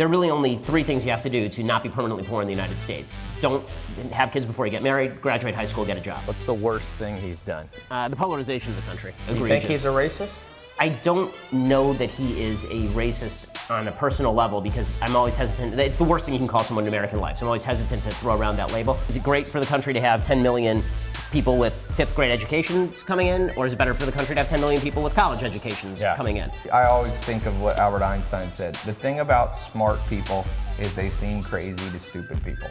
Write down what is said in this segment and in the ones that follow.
there are really only three things you have to do to not be permanently poor in the United States. Don't have kids before you get married, graduate high school, get a job. What's the worst thing he's done? Uh, the polarization of the country. Do you think he's a racist? I don't know that he is a racist on a personal level because I'm always hesitant. It's the worst thing you can call someone in American life. So I'm always hesitant to throw around that label. Is it great for the country to have 10 million people with fifth grade educations coming in, or is it better for the country to have 10 million people with college educations Yeah. coming in? I always think of what Albert Einstein said. The thing about smart people is they seem crazy to stupid people.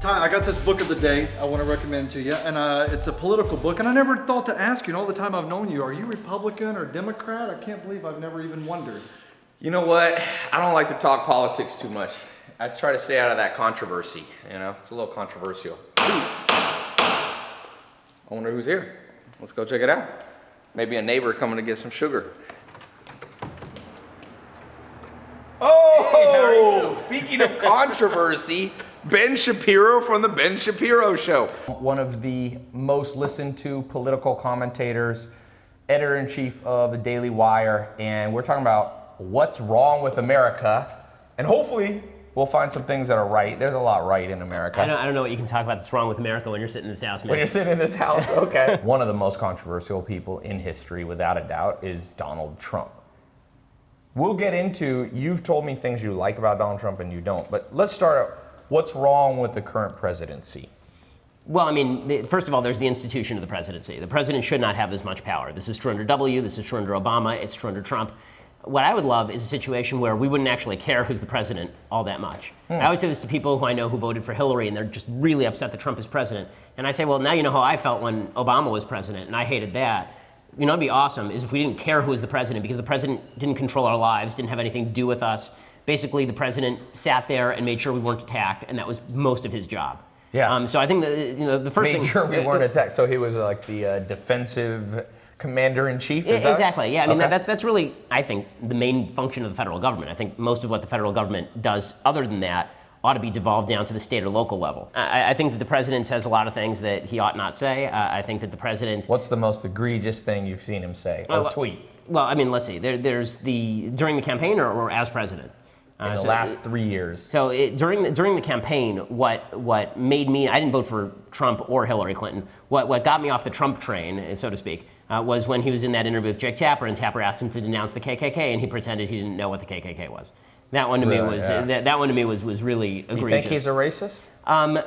Ty, I got this book of the day I want to recommend to you, and uh, it's a political book. And I never thought to ask you, and all the time I've known you, are you Republican or Democrat? I can't believe I've never even wondered. You know what? I don't like to talk politics too much. I try to stay out of that controversy. You know, it's a little controversial. I wonder who's here. Let's go check it out. Maybe a neighbor coming to get some sugar. Oh, speaking of controversy, Ben Shapiro from the Ben Shapiro Show. One of the most listened to political commentators, editor in chief of the Daily Wire, and we're talking about what's wrong with America. And hopefully, we'll find some things that are right. There's a lot right in America. I don't, I don't know what you can talk about that's wrong with America when you're sitting in this house, man. When you're sitting in this house, okay. One of the most controversial people in history, without a doubt, is Donald Trump. We'll get into, you've told me things you like about Donald Trump and you don't, but let's start out. What's wrong with the current presidency? Well, I mean, the, first of all, there's the institution of the presidency. The president should not have this much power. This is true under W, this is true under Obama, it's true under Trump. What I would love is a situation where we wouldn't actually care who's the president all that much. I always say this to people who I know who voted for Hillary and they're just really upset that Trump is president. And I say, well, now you know how I felt when Obama was president, and I hated that. You know, it'd be awesome is if we didn't care who was the president because the president didn't control our lives, didn't have anything to do with us. Basically, the president sat there and made sure we weren't attacked, and that was most of his job. Yeah. Um, so I think that you know the first Made thing. sure we weren't attacked. So he was like the uh, defensive commander in chief. Is that- exactly. Yeah, I mean Okay. that, that's that's really I think the main function of the federal government. I think most of what the federal government does, other than that, ought to be devolved down to the state or local level. I, I think that the president says a lot of things that he ought not say. Uh, I think that the president. What's the most egregious thing you've seen him say or Well, tweet Well, I mean, let's see. There, there's the during the campaign or, or as president. in Uh, the so- last three years? So it, during the, during the campaign, what what made me I didn't vote for Trump or Hillary Clinton. What what got me off the Trump train, so to speak, uh, was when he was in that interview with Jake Tapper, and Tapper asked him to denounce the KKK, and he pretended he didn't know what the KKK was. That one to me was Yeah. that, that one to me was was really egregious. Do you think he's a racist? Um,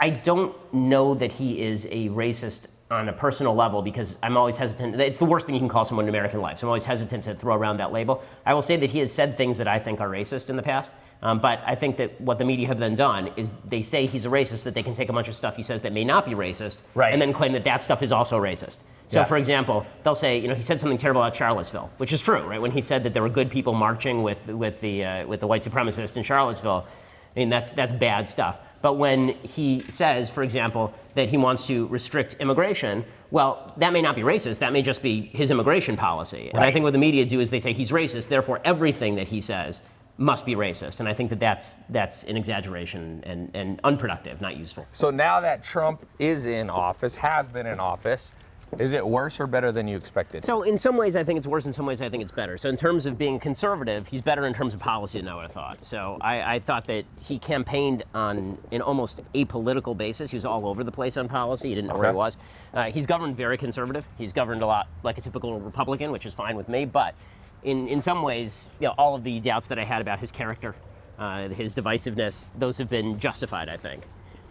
I don't know that he is a racist on a personal level because I'm always hesitant. It's the worst thing you can call someone in American life. So I'm always hesitant to throw around that label. I will say that he has said things that I think are racist in the past. Um, but I think that what the media have then done is they say he's a racist, that they can take a bunch of stuff he says that may not be racist, Right. and then claim that that stuff is also racist. So, Yeah. for example, they'll say, you know, he said something terrible about Charlottesville, which is true, right? When he said that there were good people marching with with the uh, with the white supremacists in Charlottesville, I mean, that's that's bad stuff. But when he says, for example, that he wants to restrict immigration, well, that may not be racist. That may just be his immigration policy. And I think what the media do is they say he's racist, therefore everything that he says must be racist. And I think that that's that's an exaggeration and, and unproductive, not useful. So now that Trump is in office, has been in office, is it worse or better than you expected? So in some ways, I think it's worse. In some ways, I think it's better. So in terms of being conservative, he's better in terms of policy than I would have thought. So I, I thought that he campaigned on an almost apolitical basis. He was all over the place on policy. He didn't know where he was. Uh, he's governed very conservative. He's governed a lot like a typical Republican, which is fine with me. But in, in some ways, you know, all of the doubts that I had about his character, uh, his divisiveness, those have been justified, I think.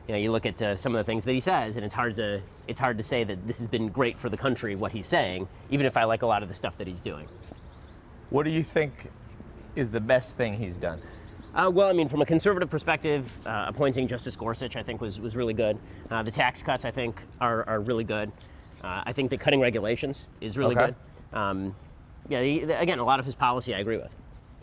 You know, you look at uh, some of the things that he says, and it's hard to it's hard to say that this has been great for the country what he's saying, even if I like a lot of the stuff that he's doing. What do you think is the best thing he's done? Uh, well, I mean, from a conservative perspective, uh, appointing Justice Gorsuch, I think, was, was really good. Uh, the tax cuts, I think, are, are really good. Uh, I think that cutting regulations is really Okay. good. Um, yeah, he, again, a lot of his policy I agree with.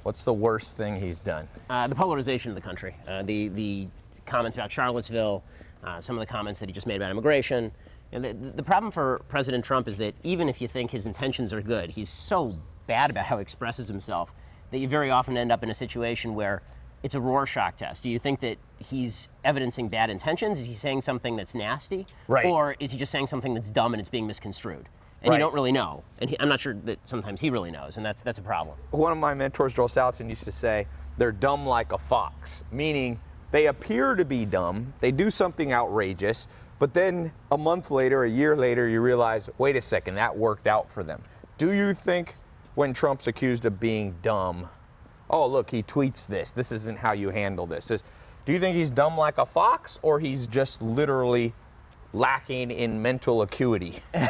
What's the worst thing he's done? Uh, the polarization of the country, uh, the the comments about Charlottesville, uh, some of the comments that he just made about immigration. And the, the problem for President Trump is that even if you think his intentions are good, he's so bad about how he expresses himself that you very often end up in a situation where it's a Rorschach test. Do you think that he's evidencing bad intentions? Is he saying something that's nasty? Right. Or is he just saying something that's dumb and it's being misconstrued? And Right. you don't really know. And he, I'm not sure that sometimes he really knows, and that's that's a problem. one of my mentors, Joel Salatin, used to say, they're dumb like a fox, meaning they appear to be dumb, they do something outrageous, but then a month later, a year later, you realize, wait a second, that worked out for them. Do you think when Trump's accused of being dumb, oh, look, he tweets this, this isn't how you handle this? This- do you think he's dumb like a fox, or he's just literally lacking in mental acuity?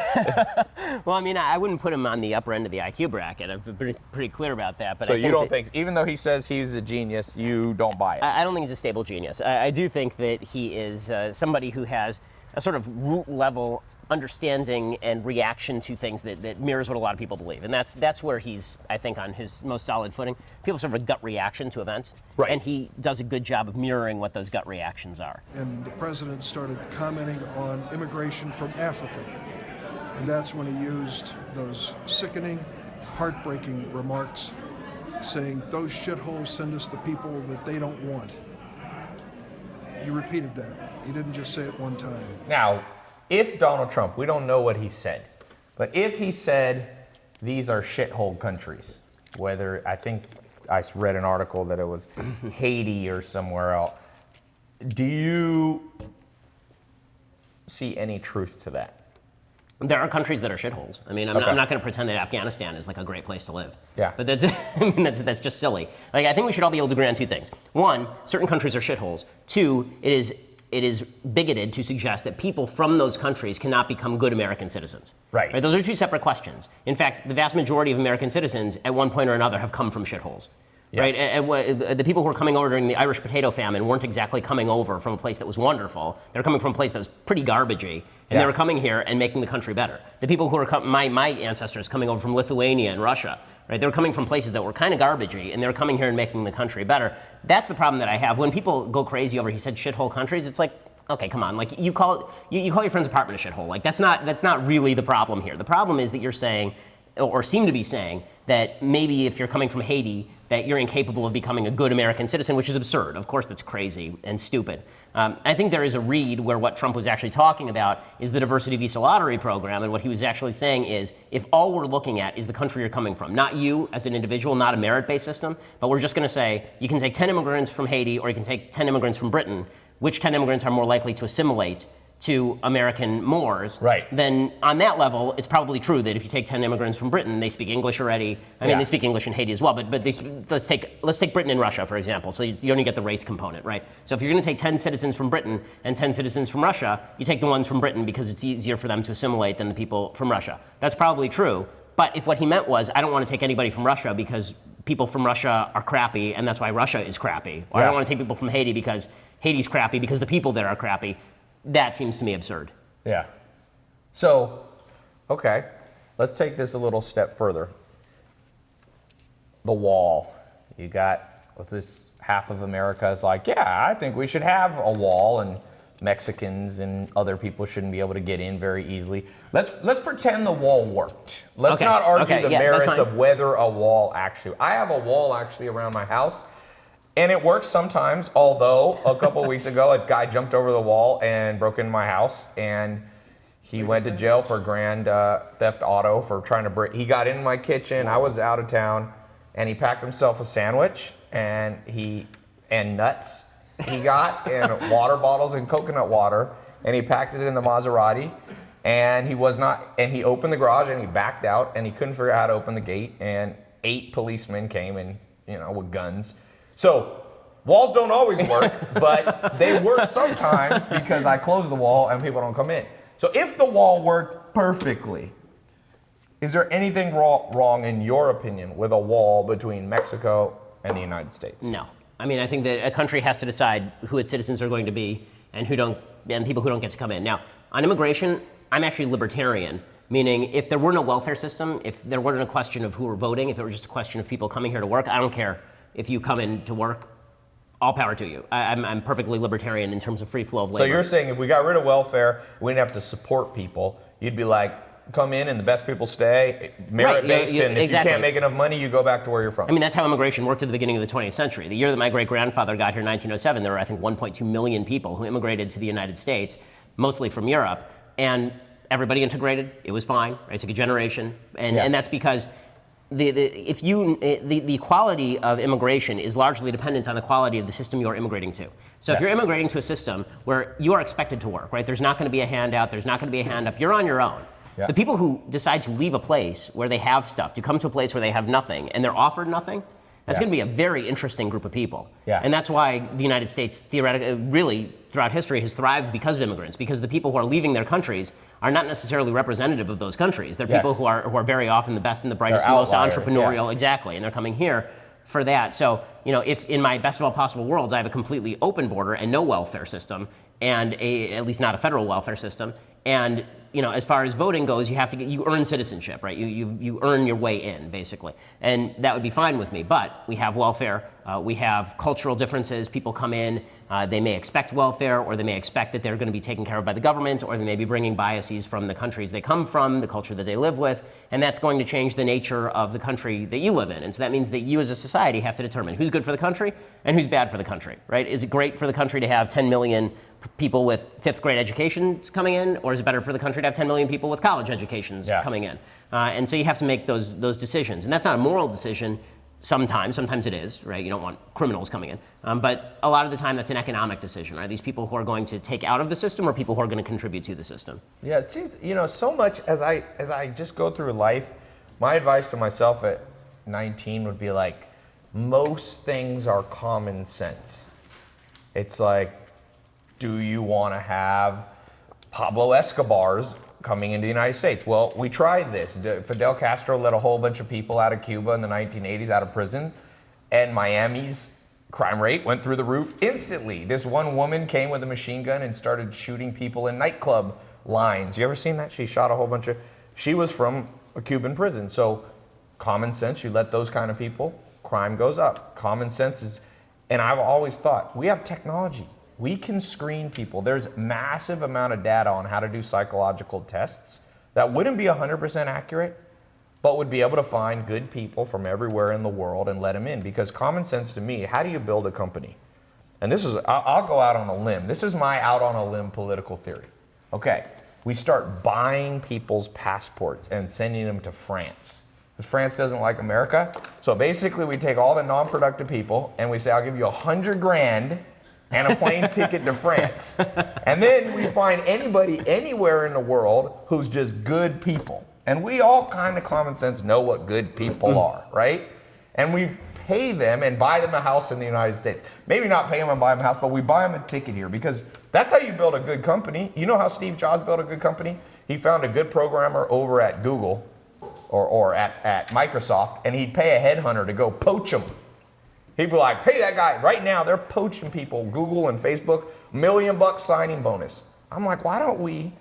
Well, I mean, I wouldn't put him on the upper end of the IQ bracket. I've been pretty, pretty clear about that. But so you don't think, even though he says he's a genius, you don't buy it? I I don't think he's a stable genius. I, I do think that he is uh, somebody who has a sort of root level understanding and reaction to things that, that mirrors what a lot of people believe. And that's that's where he's, I think, on his most solid footing. People sort of a gut reaction to events. Right. And he does a good job of mirroring what those gut reactions are. and the president started commenting on immigration from Africa. And that's when he used those sickening, heartbreaking remarks saying, Those shitholes send us the people that they don't want. He repeated that. He didn't just say it one time. Now, if Donald Trump, we don't know what he said, but if he said these are shithole countries, whether I think I read an article that it was Haiti or somewhere else, do you see any truth to that? There are countries that are shitholes. I mean, I'm, Okay. not, not going to pretend that Afghanistan is like a great place to live. Yeah. But that's, I mean, that's, that's just silly. Like, I think we should all be able to agree on two things. One, certain countries are shitholes. Two, it is, it is bigoted to suggest that people from those countries cannot become good American citizens. Right. right. Those are two separate questions. In fact, the vast majority of American citizens, at one point or another, have come from shitholes. Right? Yes. And, and the people who were coming over during the Irish potato famine weren't exactly coming over from a place that was wonderful. They were coming from a place that was pretty garbagey, and they Yeah. were coming here and making the country better. The people who were com- my my ancestors coming over from Lithuania and Russia, right? They were coming from places that were kind of garbagey, and they were coming here and making the country better. That's the problem that I have when people go crazy over. He said shithole countries. It's like. Okay, come on. Like you call you, you call your friend's apartment a shithole. Like that's not that's not really the problem here. The problem is that you're saying or seem to be saying that maybe if you're coming from Haiti, that you're incapable of becoming a good American citizen, which is absurd. Of course, that's crazy and stupid. Um, I think there is a read where what Trump was actually talking about is the diversity visa lottery program, and what he was actually saying is if all we're looking at is the country you're coming from, not you as an individual, not a merit-based system, but we're just going to say you can take 10 immigrants from Haiti or you can take 10 immigrants from Britain. Which 10 immigrants are more likely to assimilate to American mores? Right. then on that level, it's probably true that if you take 10 immigrants from Britain, they speak English already. I mean, Yeah. they speak English in Haiti as well, but, but they, let's, take, let's take Britain and Russia, for example. So you, you only get the race component, right? So if you're going to take 10 citizens from Britain and 10 citizens from Russia, you take the ones from Britain because it's easier for them to assimilate than the people from Russia. That's probably true. But if what he meant was, I don't want to take anybody from Russia because people from Russia are crappy, and that's why Russia is crappy. Or I don't want to take people from Haiti because Haiti's crappy because the people there are crappy. That seems to me absurd. Yeah. So, okay, let's take this a little step further. The wall. You got what's this half of America is like, yeah, I think we should have a wall and Mexicans and other people shouldn't be able to get in very easily. Let's let's pretend the wall worked. Let's Okay, not argue okay, the yeah, merits of whether a wall actually. I have a wall actually around my house. And it works sometimes, although a couple weeks ago, a guy jumped over the wall and broke into my house, and he went to jail for grand uh, theft auto for trying to break. He got in my kitchen. I was out of town, and he packed himself a sandwich and he and nuts. He got and water bottles and coconut water, and he packed it in the Maserati. And he was not. And he opened the garage and he backed out, and he couldn't figure out how to open the gate. And eight policemen came and you know with guns. So walls don't always work, but they work sometimes because I close the wall and people don't come in. So if the wall worked perfectly, is there anything wrong, wrong in your opinion with a wall between Mexico and the United States? No. I mean, I think that a country has to decide who its citizens are going to be and who don't, and people who don't get to come in. Now, on immigration, I'm actually libertarian, meaning if there were no welfare system, if there weren't a question of who were voting, if it were just a question of people coming here to work, I don't care if you come in to work. All power to you. I, I'm, I'm perfectly libertarian in terms of free flow of labor. So you're saying if we got rid of welfare, we didn't have to support people, you'd be like, come in and the best people stay, merit based, you- and if exactly. you can't make enough money, you go back to where you're from. I mean, that's how immigration worked at the beginning of the 20th century. The year that my great grandfather got here in 1907, there were, I think, 1.2 million people who immigrated to the United States, mostly from Europe. And everybody integrated. It was fine. Right? It took a generation, and Yeah. and that's because. The, the, if you, eh, the, the quality of immigration is largely dependent on the quality of the system you are immigrating to. So if you're immigrating to a system where you are expected to work, right? There's not going to be a handout. There's not going to be a hand up. You're on your own. Yeah. The people who decide to leave a place where they have stuff to come to a place where they have nothing and they're offered nothing, that's Yeah. going to be a very interesting group of people. Yeah. And that's why the United States theoretically, uh, really throughout history, has thrived because of immigrants. Because the people who are leaving their countries are not necessarily representative of those countries. They're Yes. people who are who are very often the best and the brightest, and most entrepreneurial. yeah. Exactly, and they're coming here for that. So you know, if in my best of all possible worlds, I have a completely open border and no welfare system, and a, at least not a federal welfare system, and you know, as far as voting goes, you have to get you earn citizenship, right? You you you earn your way in basically, and that would be fine with me. But we have welfare, uh, we have cultural differences. People come in, uh, they may expect welfare, or they may expect that they're going to be taken care of by the government, or they may be bringing biases from the countries they come from, the culture that they live with, and that's going to change the nature of the country that you live in. And so that means that you as a society have to determine who's good for the country and who's bad for the country, right? Is it great for the country to have 10 million people with fifth grade educations coming in, or is it better for the country to have 10 million people with college educations Yeah. coming in? Uh, and so you have to make those those decisions, and that's not a moral decision. Sometimes, sometimes it is, right? You don't want criminals coming in, um, but a lot of the time that's an economic decision. Are these people who are going to take out of the system, or people who are going to contribute to the system? Yeah, it seems you know so much as I as I just go through life. My advice to myself at 19 would be like, most things are common sense. It's like, do you want to have Pablo Escobar's coming into the United States? Well, we tried this. Fidel Castro let a whole bunch of people out of Cuba in the 1980s out of prison, and Miami's crime rate went through the roof instantly. This one woman came with a machine gun and started shooting people in nightclub lines. You ever seen that? She shot a whole bunch of. She was from a Cuban prison, so common sense. You let those kind of people, crime goes up. Common sense is, and I've always thought we have technology. We can screen people. There's massive amount of data on how to do psychological tests that wouldn't be 100% accurate, but would be able to find good people from everywhere in the world and let them in. Because common sense to me, how do you build a company? And this is, I'll, go out on a limb. This is my out on a limb political theory. Okay, we start buying people's passports and sending them to France. France doesn't like America. So basically, we take all the non productive people and we say, I'll give you a hundred grand and a plane ticket to France. And then we find anybody anywhere in the world who's just good people. And we all kind of common sense know what good people mm. are, right? And we pay them and buy them a house in the United States. Maybe not pay them and buy them a house, but we buy them a ticket here because that's how you build a good company. You know how Steve Jobs built a good company? He found a good programmer over at Google or, or at, at Microsoft, and he'd pay a headhunter to go poach them. He'd be like, pay that guy. Right now, they're poaching people, Google and Facebook, million bucks signing bonus. I'm like, why don't we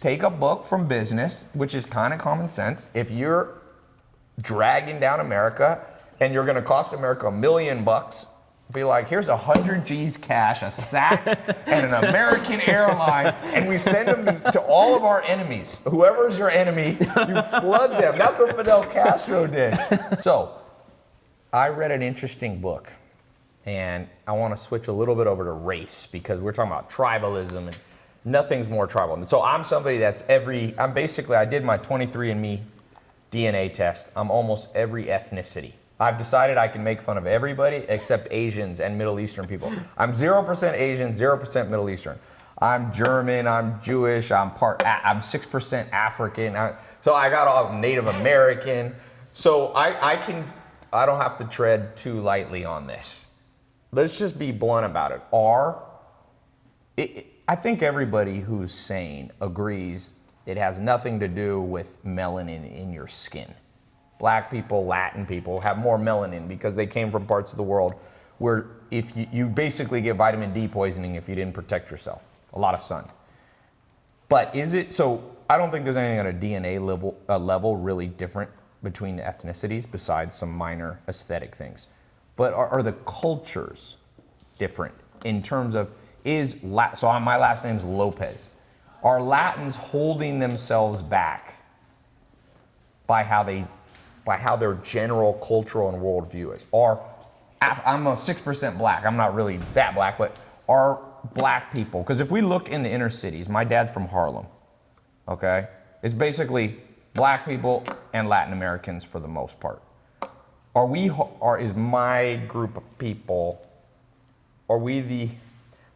take a book from business, which is kind of common sense. If you're dragging down America and you're going to cost America a million bucks, be like, here's a hundred G's cash, a sack, and an American airline, and we send them to all of our enemies. Whoever's your enemy, you flood them. That's what Fidel Castro did. So, I read an interesting book, and I want to switch a little bit over to race because we're talking about tribalism and nothing's more tribal. And so I'm somebody that's every, I'm basically, I did my 23andMe DNA test. I'm almost every ethnicity. I've decided I can make fun of everybody except Asians and Middle Eastern people. I'm 0% Asian, 0% Middle Eastern. I'm German, I'm Jewish, I'm part, I'm 6% African. I, so I got all Native American. So I, I can, I don't have to tread too lightly on this. Let's just be blunt about it. Are, it, I think everybody who's sane agrees it has nothing to do with melanin in your skin. Black people, Latin people have more melanin because they came from parts of the world where if you, you basically get vitamin D poisoning if you didn't protect yourself. A lot of sun. But is it so? I don't think there's anything at a DNA level, uh, level really different between ethnicities besides some minor aesthetic things. But are, are the cultures different in terms of is La- so? My last name's Lopez. Are Latins holding themselves back by how they, by how their general cultural and worldview is? Or I'm a six percent black. I'm not really that black, but are black people? Because if we look in the inner cities, my dad's from Harlem. okay? It's basically black people and Latin Americans for the most part. Are we, are, is my group of people, are we the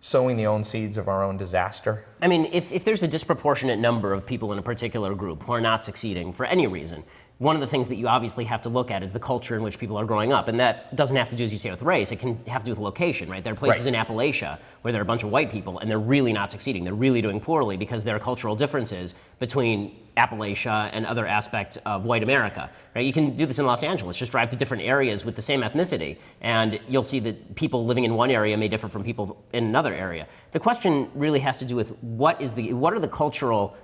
sowing the own seeds of our own disaster? I mean, if, if there's a disproportionate number of people in a particular group who are not succeeding for any reason, one of the things that you obviously have to look at is the culture in which people are growing up. And that doesn't have to do, as you say, with race. It can have to do with location, right? There are places Right. in Appalachia where there are a bunch of white people and they're really not succeeding. They're really doing poorly because there are cultural differences between Appalachia and other aspects of white America, right? You can do this in Los Angeles. Just drive to different areas with the same ethnicity and you'll see that people living in one area may differ from people in another area. The question really has to do with what is the, what are the cultural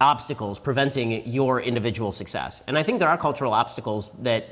obstacles preventing your individual success. And I think there are cultural obstacles that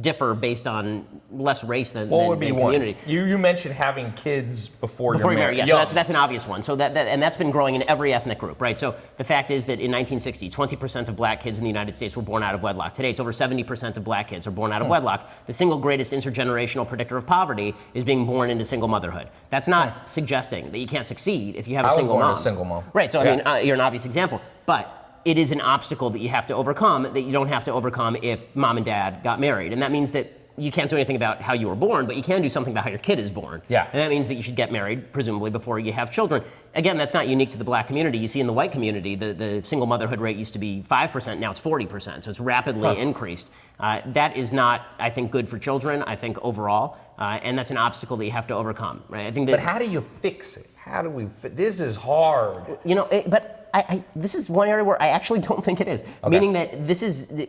differ based on less race than, What than, would be than one? community. You, you mentioned having kids before, Before you're you married. yes, so that's, that's an obvious one. So that, that, and that's been growing in every ethnic group, right? So the fact is that in 1960, 20% of black kids in the United States were born out of wedlock. Today, it's over 70% of black kids are born Hmm. out of wedlock. The single greatest intergenerational predictor of poverty is being born into single motherhood. That's not suggesting that you can't succeed if you have a Hmm. I was single born to a mom. single mom. Right. So I mean, uh, you're an obvious example, but it is an obstacle that you have to overcome that you don't have to overcome if mom and dad got married, and that means that you can't do anything about how you were born, but you can do something about how your kid is born. Yeah. And that means that you should get married, presumably, before you have children. Again, that's not unique to the black community. You see in the white community, the, the single motherhood rate used to be 5%, now it's 40%. So it's rapidly increased. Uh, that is not, I think, good for children, I think, overall. Uh, and that's an obstacle that you have to overcome, right? I think that But how do you fix it? How do we? This is hard. you know, it, but I, I, this is one area where I actually don't think it is. Meaning that this is the,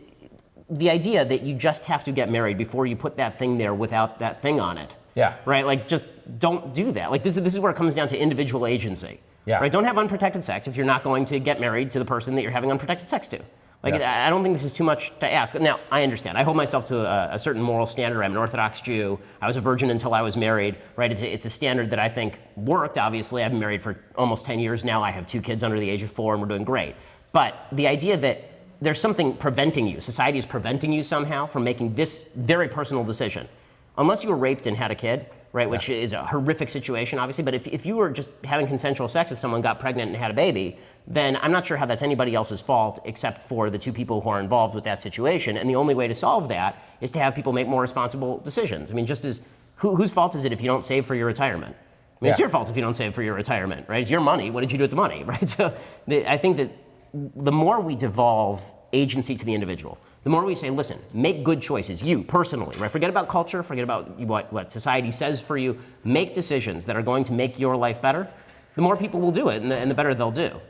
the idea that you just have to get married before you put that thing there without that thing on it. Yeah. Right? Like, just don't do that. Like, this is, this is where it comes down to individual agency. Yeah. Right? Don't have unprotected sex if you're not going to get married to the person that you're having unprotected sex to. Like, Yeah. I don't think this is too much to ask. Now, I understand. I hold myself to a, a certain moral standard. I'm an Orthodox Jew. I was a virgin until I was married, right? It's a, it's a standard that I think worked, obviously. I've been married for almost 10 years now. I have two kids under the age of four, and we're doing great. But the idea that there's something preventing you, society is preventing you somehow from making this very personal decision. Unless you were raped and had a kid, right, which is a horrific situation, obviously, but if, if you were just having consensual sex with someone, got pregnant, and had a baby, then I'm not sure how that's anybody else's fault except for the two people who are involved with that situation. And the only way to solve that is to have people make more responsible decisions. I mean, just as who, whose fault is it if you don't save for your retirement? I mean, it's your fault if you don't save for your retirement, right? It's your money. What did you do with the money, right? So the, I think that the more we devolve agency to the individual, the more we say, listen, make good choices, you personally, right? Forget about culture, forget about what, what society says for you. Make decisions that are going to make your life better. The more people will do it, and the, and the better they'll do.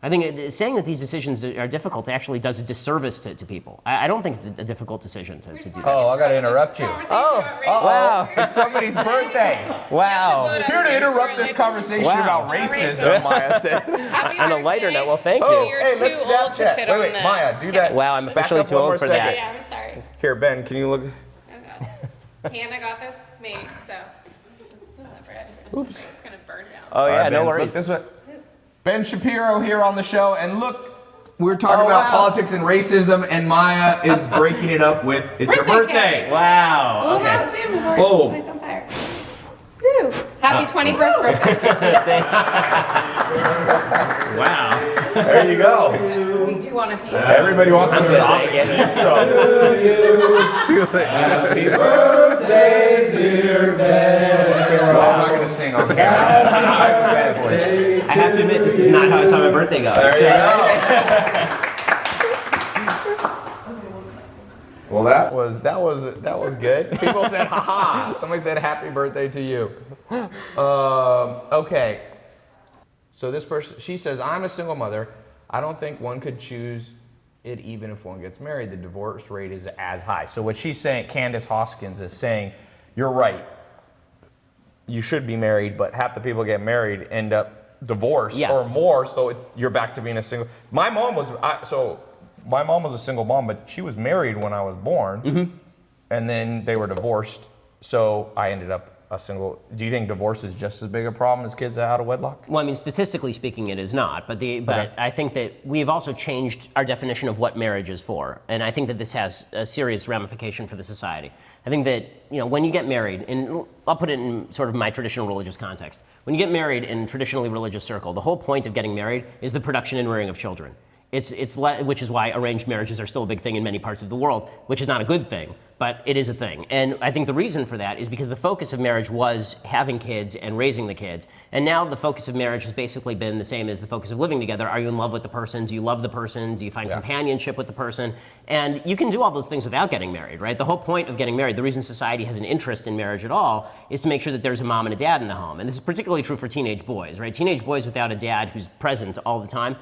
I think uh, saying that these decisions are difficult actually does a disservice to, to people. I, I don't think it's a, a difficult decision to, to do that. Oh, I gotta interrupt you. Oh, oh, Wow, it's somebody's birthday. wow. Here to interrupt this conversation Wow. about racism, Maya said. On a lighter note, well, thank Oh, you. You're hey, let's old to Snapchat. Wait, wait, the- Maya, do that. Wow, I'm officially too old for second. that. Yeah, I'm sorry. Here, Ben, can you look? Oh God. Hannah got this made, so just deliver. Oops. It's gonna burn down. Oh, yeah, right, no Ben, worries. Look this way. Ben Shapiro here on the show, and look, we're talking Oh, about wow. politics and racism, and Maya is breaking it up with "It's your Birthday birthday." cake. Wow. Oh, Okay. have Sam before Boom. it lights on fire. Woo! Happy uh, 21st birthday. Wow. There you go. we do want a piece. Everybody wants to stop take and it. eat some. Happy birthday, dear Ben. I'm not gonna sing on camera. I have a bad voice. I have to admit, this is not how I saw my birthday go. There you go. Well, that was that was that was good. People said, "Ha Somebody said, "Happy birthday to you." Um, okay. So this person, she says, "I'm a single mother. I don't think one could choose it even if one gets married. The divorce rate is as high." So what she's saying, Candace Hoskins is saying, "You're right. You should be married, but half the people get married end up divorced Yeah. or more. So it's you're back to being a single. My mom was I, so my mom was a single mom, but she was married when I was born, mm-hmm. and then they were divorced. So I ended up a single. Do you think divorce is just as big a problem as kids out of wedlock? Well, I mean, statistically speaking, it is not. But the but Okay. I think that we've also changed our definition of what marriage is for, and I think that this has a serious ramification for the society. I think that you know when you get married, and I'll put it in sort of my traditional religious context. When you get married in traditionally religious circle, the whole point of getting married is the production and rearing of children. It's, it's le- which is why arranged marriages are still a big thing in many parts of the world, which is not a good thing, but it is a thing. And I think the reason for that is because the focus of marriage was having kids and raising the kids. And now the focus of marriage has basically been the same as the focus of living together. Are you in love with the person? Do you love the person? Do you find Yeah. companionship with the person? And you can do all those things without getting married, right? The whole point of getting married, the reason society has an interest in marriage at all, is to make sure that there's a mom and a dad in the home. And this is particularly true for teenage boys, right? Teenage boys without a dad who's present all the time.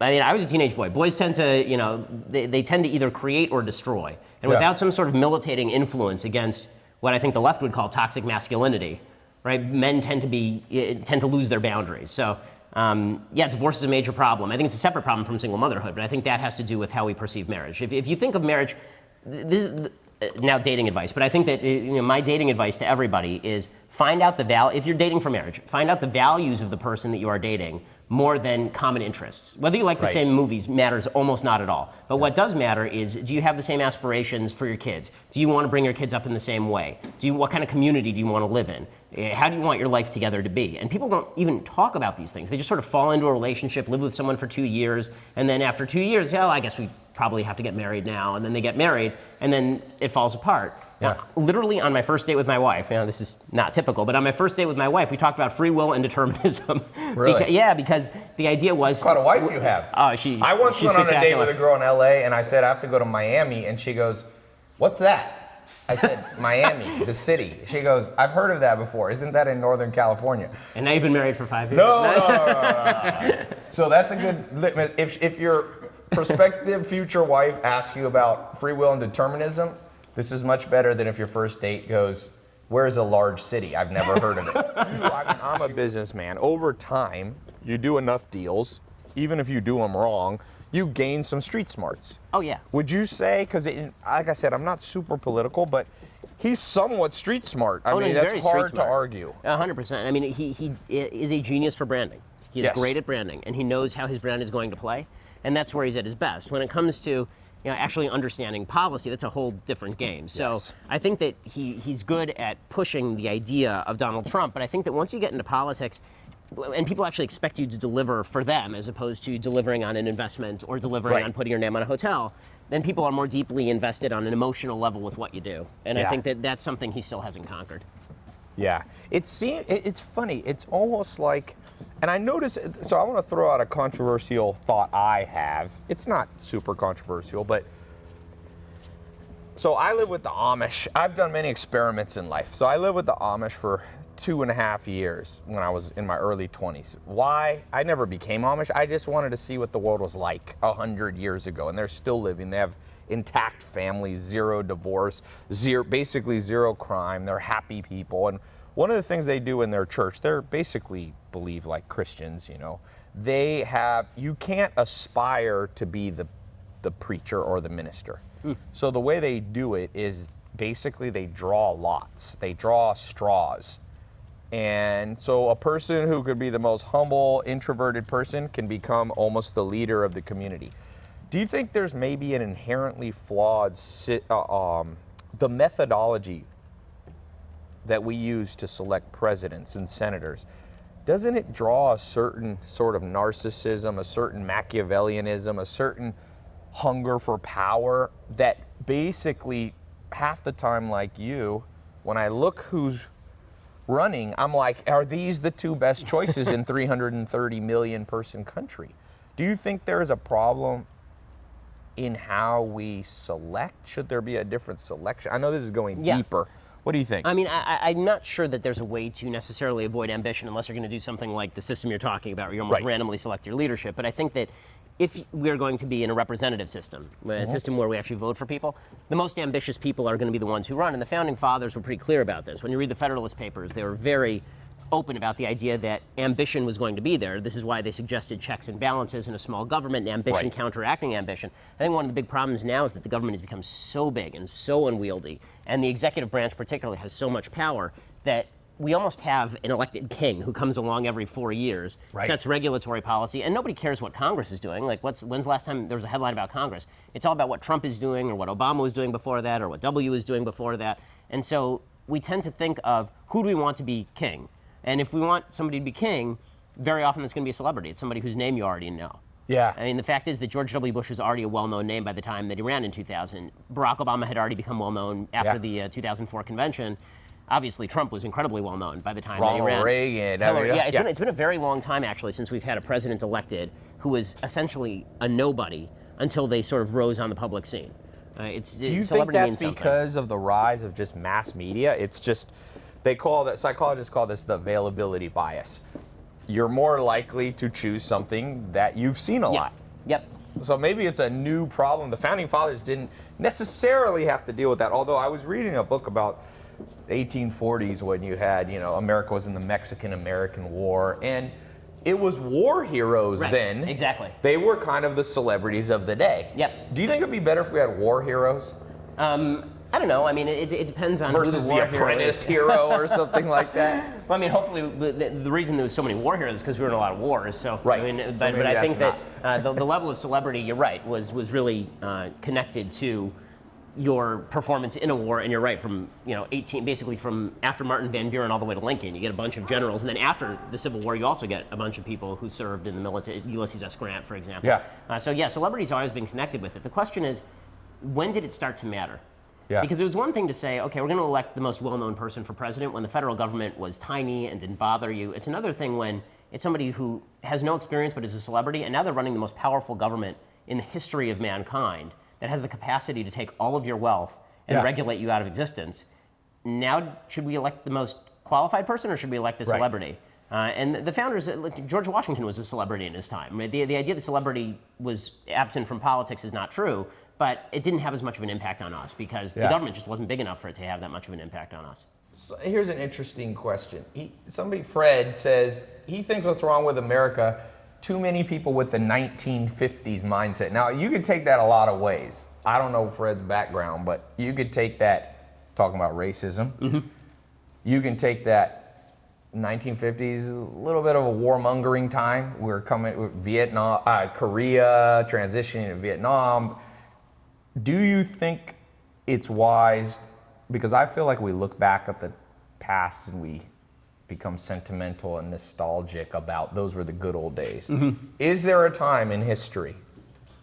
I mean, I was a teenage boy. Boys tend to, you know, they, they tend to either create or destroy. And Yeah. without some sort of militating influence against what I think the left would call toxic masculinity, right? Men tend to be eh, tend to lose their boundaries. So, um, yeah, divorce is a major problem. I think it's a separate problem from single motherhood, but I think that has to do with how we perceive marriage. If, if you think of marriage, this is uh, now dating advice, but I think that uh, you know my dating advice to everybody is find out the value, If you're dating for marriage, find out the values of the person that you are dating more than common interests. Whether you like the Right. same movies matters almost not at all. But what does matter is do you have the same aspirations for your kids? Do you want to bring your kids up in the same way? Do you, what kind of community do you want to live in? Eh, How do you want your life together to be? And people don't even talk about these things. They just sort of fall into a relationship, live with someone for two years, and then after two years, oh, I guess we probably have to get married now. And then they get married, and then it falls apart. Yeah. Now, literally on my first date with my wife, you know, this is not typical, but on my first date with my wife, we talked about free will and determinism. Really? Beca- yeah, because the idea was. What a wife you have? Oh, she. I once went on a date with a girl in LA and I said, I have to go to Miami. And she goes, What's that? I said, Miami, the city. She goes, I've heard of that before. Isn't that in Northern California? And now you've been married for five years. No, no, no, no, no. So that's a good. If, if your prospective future wife asks you about free will and determinism, this is much better than if your first date goes, Where's a large city? I've never heard of it. I mean, I'm a businessman. Over time, you do enough deals, even if you do them wrong, you gain some street smarts. Oh yeah. Would you say, because like I said, I'm not super political, but he's somewhat street smart. I Oh, no, mean, he's that's very hard to argue. Hundred percent. I mean, he, he is a genius for branding. He is Yes. great at branding, and he knows how his brand is going to play, and that's where he's at his best. When it comes to you know, actually understanding policy, that's a whole different game. So Yes. I think that he, he's good at pushing the idea of Donald Trump, but I think that once you get into politics, and people actually expect you to deliver for them as opposed to delivering on an investment or delivering Right. on putting your name on a hotel, then people are more deeply invested on an emotional level with what you do. And I think that that's something he still hasn't conquered. Yeah, it seems it's funny. It's almost like, and I notice. So I want to throw out a controversial thought I have. It's not super controversial, but so I live with the Amish. I've done many experiments in life. So I lived with the Amish for two and a half years when I was in my early 20s. Why? I never became Amish. I just wanted to see what the world was like a hundred years ago, and they're still living. They have intact families, zero divorce, zero, basically zero crime. They're happy people, and one of the things they do in their church, they're basically believe like Christians. You know, they have. You can't aspire to be the the preacher or the minister. So the way they do it is basically they draw lots. They draw straws. And so a person who could be the most humble, introverted person can become almost the leader of the community. Do you think there's maybe an inherently flawed uh, um, the methodology that we use to select presidents and senators? Doesn't it draw a certain sort of narcissism, a certain Machiavellianism, a certain hunger for power that basically half the time, like you, when I look who's running, I'm like, are these the two best choices in 330 million person country? Do you think there is a problem in how we select? Should there be a different selection? I know this is going Yeah. deeper. What do you think? I mean, I, I- I'm not sure that there's a way to necessarily avoid ambition unless you're going to do something like the system you're talking about, where you almost Right. randomly select your leadership. But I think that if we're going to be in a representative system, a Mm-hmm. system where we actually vote for people, the most ambitious people are going to be the ones who run. And the founding fathers were pretty clear about this. When you read the Federalist Papers, they were very open about the idea that ambition was going to be there. This is why they suggested checks and balances in a small government and ambition Right. counteracting ambition. I think one of the big problems now is that the government has become so big and so unwieldy, and the executive branch particularly has so much power that we almost have an elected king who comes along every four years, Right. sets regulatory policy, and nobody cares what Congress is doing. Like, what's when's the last time there was a headline about Congress? It's all about what Trump is doing, or what Obama was doing before that, or what W was doing before that. And so we tend to think of who do we want to be king, and if we want somebody to be king, very often it's going to be a celebrity. It's somebody whose name you already know. Yeah. I mean, the fact is that George W. Bush was already a well-known name by the time that he ran in 2000. Barack Obama had already become well-known after Yeah. the uh, 2004 convention. Obviously, Trump was incredibly well-known by the time that he Ronald ran. Reagan, Hillary- yeah, it's, yeah. Been, it's been a very long time actually since we've had a president elected who was essentially a nobody until they sort of rose on the public scene. Uh, it's Do you think that's because of the rise of just mass media? It's just they call that psychologists call this the availability bias. You're more likely to choose something that you've seen a Yeah. lot. Yep. So maybe it's a new problem. The founding fathers didn't necessarily have to deal with that. Although I was reading a book about 1840s when you had, you know, America was in the Mexican-American War, and it was war heroes Right, then. exactly. They were kind of the celebrities of the day. Yep. Do you think it'd be better if we had war heroes Um, I don't know. I mean, it, it depends on versus the, the apprentice is. hero or something like that? Well, I mean, hopefully, the, the, reason there was so many war heroes is because we were in a lot of wars. So, Right. I mean, but, maybe but I think that's that uh, the, the level of celebrity, you're right, was was really uh, connected to your performance in a war. And you're right, from you know 18, basically from after Martin Van Buren all the way to Lincoln, you get a bunch of generals, and then after the Civil War, you also get a bunch of people who served in the military. Ulysses S. Grant, for example. Yeah. Uh, so yeah, celebrity's always been connected with it. The question is, when did it start to matter? Yeah. Because it was one thing to say, okay, we're going to elect the most well-known person for president when the federal government was tiny and didn't bother you. It's another thing when it's somebody who has no experience but is a celebrity, and now they're running the most powerful government in the history of mankind that has the capacity to take all of your wealth and Yeah. regulate you out of existence. Now, should we elect the most qualified person, or should we elect the Right. celebrity? Uh, and the founders, uh, like, George Washington was a celebrity in his time. The, the idea that celebrity was absent from politics is not true, but it didn't have as much of an impact on us because the government just wasn't big enough for it to have that much of an impact on us. So here's an interesting question. He, somebody, Fred, says he thinks what's wrong with America, too many people with the 1950s mindset. Now, you could take that a lot of ways. I don't know Fred's background, but you could take that, talking about racism, you can take that 1950s, a little bit of a warmongering time. We're coming with Vietnam, uh, Korea, transitioning to Vietnam. Do you think it's wise? Because I feel like we look back at the past and we become sentimental and nostalgic about those were the good old days. Mm-hmm. Is there a time in history,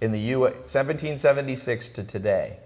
in the U. 1776 to today,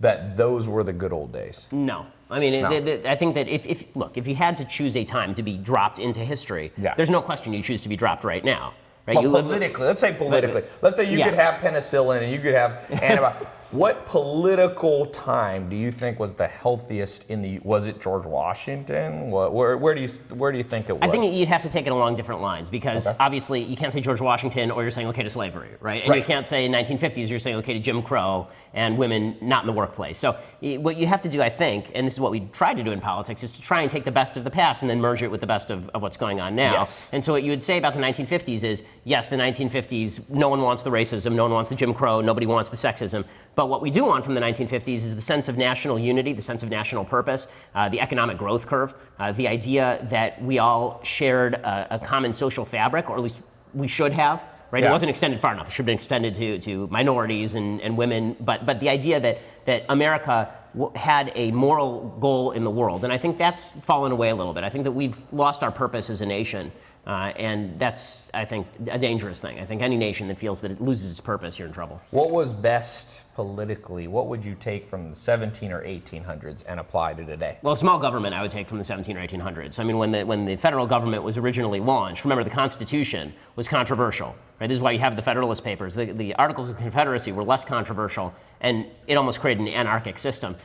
that those were the good old days? No. I mean, No. I think that if, if, look, if you had to choose a time to be dropped into history, Yeah. there's no question you choose to be dropped right now. Right? Live- politically, let's say politically. Let's say you Yeah. could have penicillin and you could have antibiotics. What political time do you think was the healthiest in the? Was it George Washington? What, where, where do you where do you think it was? I think you'd have to take it along different lines because Okay. obviously you can't say George Washington or you're saying okay to slavery, right? And you can't say 1950s, you're saying okay to Jim Crow and women not in the workplace. So eh, what you have to do, I think, and this is what we try to do in politics, is to try and take the best of the past and then merge it with the best of, of what's going on now. Yes. And so what you would say about the 1950s is, yes, the 1950s, no one wants the racism, no one wants the Jim Crow, nobody wants the sexism. But what we do want from the 1950s is the sense of national unity, the sense of national purpose, uh, the economic growth curve, uh, the idea that we all shared a, a common social fabric, or at least we should have. Right? It wasn't extended far enough. It should have been extended to, to minorities and, and women. But, but the idea that, that America w- had a moral goal in the world. And I think that's fallen away a little bit. I think that we've lost our purpose as a nation. Uh, and that's, I think, a dangerous thing. I think any nation that feels that it loses its purpose, you're in trouble. what was best politically? What would you take from the 17 or 1800s and apply to today? Well, small government I would take from the 17 or 1800s. I mean, when the, when the federal government was originally launched, remember the Constitution was controversial. Right? This is why you have the Federalist Papers. The, the Articles of Confederacy were less controversial, and it almost created an anarchic system.